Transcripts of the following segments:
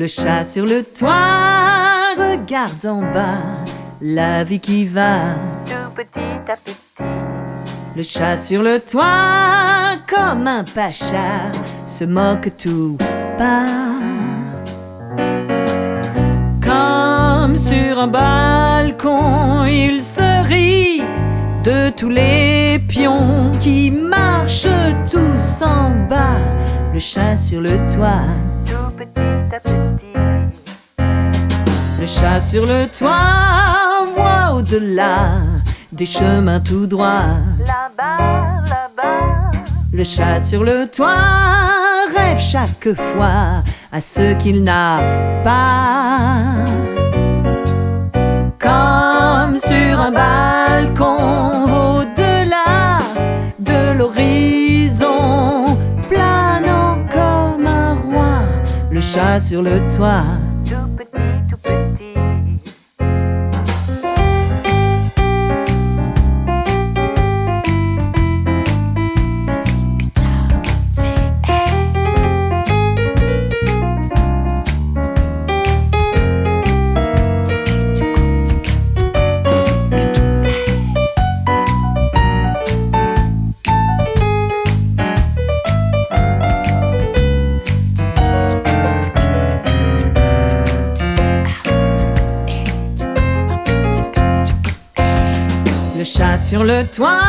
Le chat sur le toit regarde en bas la vie qui va. tout petit à petit. Le chat sur le toit, comme un pacha, se moque tout bas. Comme sur un balcon, il se rit de tous les pions qui marchent tous en bas. Le chat sur le toit, tout petit à petit. Le chat sur le toit voit au-delà des chemins tout droits. Là-bas, là-bas, Le chat sur le toit rêve chaque fois à ce qu'il n'a pas. Comme sur un balcon au-delà de l'horizon, planant comme un roi, le chat sur le toit. Chat sur le toit,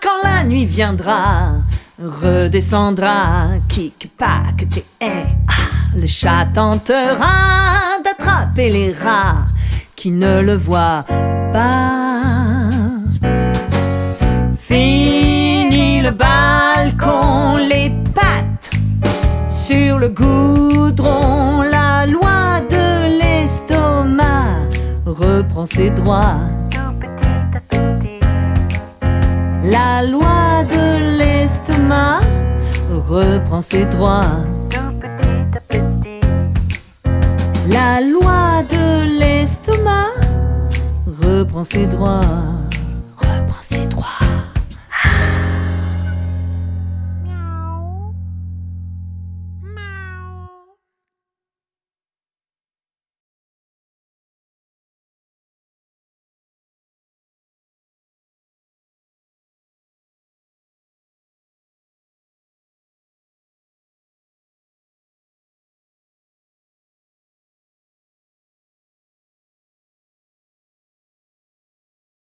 quand la nuit viendra, redescendra, kick, pack, té, eh, ah. Le chat tentera d'attraper les rats qui ne le voient pas. Fini le balcon, les pattes sur le goudron, la loi de l'estomac reprend ses droits. Reprend ses droits. Tout petit petit. La loi de l'estomac reprend ses droits.